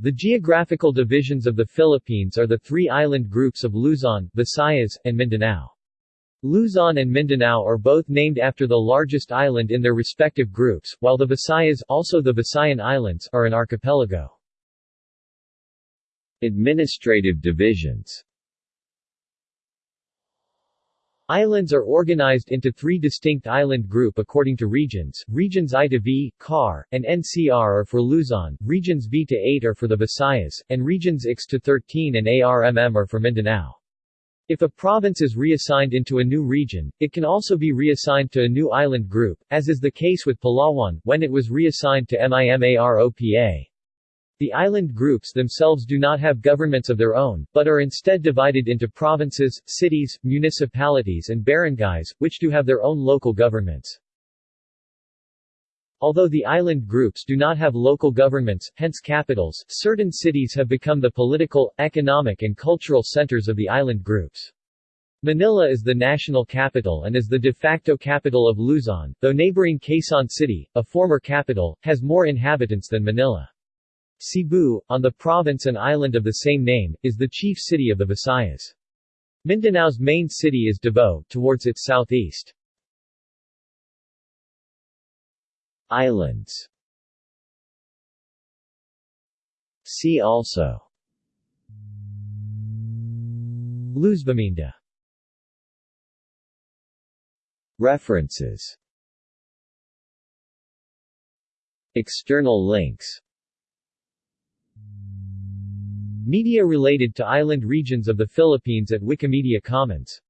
The geographical divisions of the Philippines are the three island groups of Luzon, Visayas, and Mindanao. Luzon and Mindanao are both named after the largest island in their respective groups, while the Visayas also the Visayan Islands are an archipelago. Administrative divisions Islands are organized into three distinct island group according to regions. Regions I to V, CAR, and NCR are for Luzon, regions V to 8 are for the Visayas, and regions X to 13 and ARMM are for Mindanao. If a province is reassigned into a new region, it can also be reassigned to a new island group, as is the case with Palawan, when it was reassigned to MIMAROPA. The island groups themselves do not have governments of their own, but are instead divided into provinces, cities, municipalities and barangays, which do have their own local governments. Although the island groups do not have local governments, hence capitals, certain cities have become the political, economic and cultural centers of the island groups. Manila is the national capital and is the de facto capital of Luzon, though neighboring Quezon City, a former capital, has more inhabitants than Manila. Cebu, on the province and island of the same name, is the chief city of the Visayas. Mindanao's main city is Davao, towards its southeast. Islands. See also. Luzviminda References. External links Media related to island regions of the Philippines at Wikimedia Commons